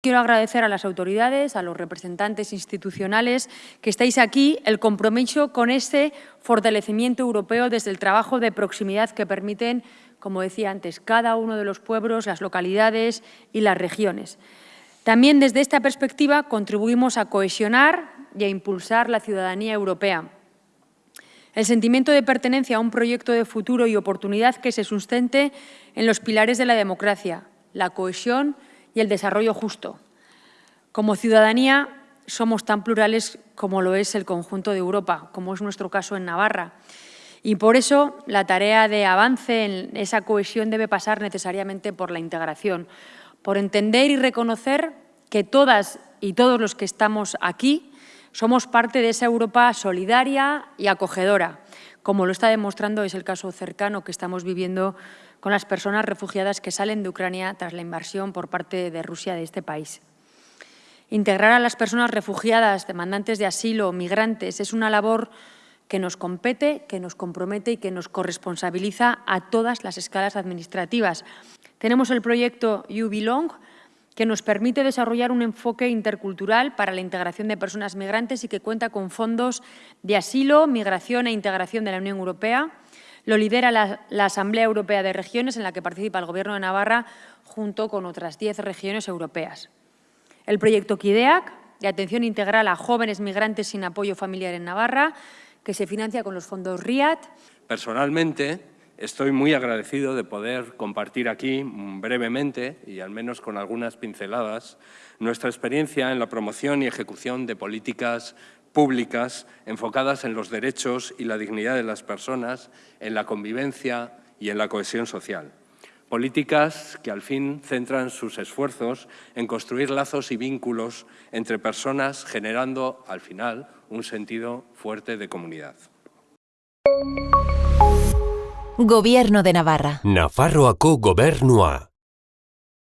Quiero agradecer a las autoridades, a los representantes institucionales que estáis aquí, el compromiso con este fortalecimiento europeo desde el trabajo de proximidad que permiten, como decía antes, cada uno de los pueblos, las localidades y las regiones. También desde esta perspectiva contribuimos a cohesionar y a impulsar la ciudadanía europea. El sentimiento de pertenencia a un proyecto de futuro y oportunidad que se sustente en los pilares de la democracia, la cohesión y el desarrollo justo. Como ciudadanía somos tan plurales como lo es el conjunto de Europa, como es nuestro caso en Navarra. Y por eso la tarea de avance en esa cohesión debe pasar necesariamente por la integración, por entender y reconocer que todas y todos los que estamos aquí somos parte de esa Europa solidaria y acogedora, como lo está demostrando es el caso cercano que estamos viviendo con las personas refugiadas que salen de Ucrania tras la invasión por parte de Rusia de este país. Integrar a las personas refugiadas, demandantes de asilo, migrantes, es una labor que nos compete, que nos compromete y que nos corresponsabiliza a todas las escalas administrativas. Tenemos el proyecto You Belong, que nos permite desarrollar un enfoque intercultural para la integración de personas migrantes y que cuenta con fondos de asilo, migración e integración de la Unión Europea. Lo lidera la, Asamblea Europea de Regiones, en la que participa el Gobierno de Navarra, junto con otras diez regiones europeas. El proyecto KIDEAC, de atención integral a jóvenes migrantes sin apoyo familiar en Navarra, que se financia con los fondos RIAT. Personalmente, Estoy muy agradecido de poder compartir aquí mm, brevemente, y al menos con algunas pinceladas, nuestra experiencia en la promoción y ejecución de políticas públicas enfocadas en los derechos y la dignidad de las personas, en la convivencia y en la cohesión social. Políticas que al fin centran sus esfuerzos en construir lazos y vínculos entre personas, generando al final un sentido fuerte de comunidad. Gobierno de Navarra. Nafarroako gobernua.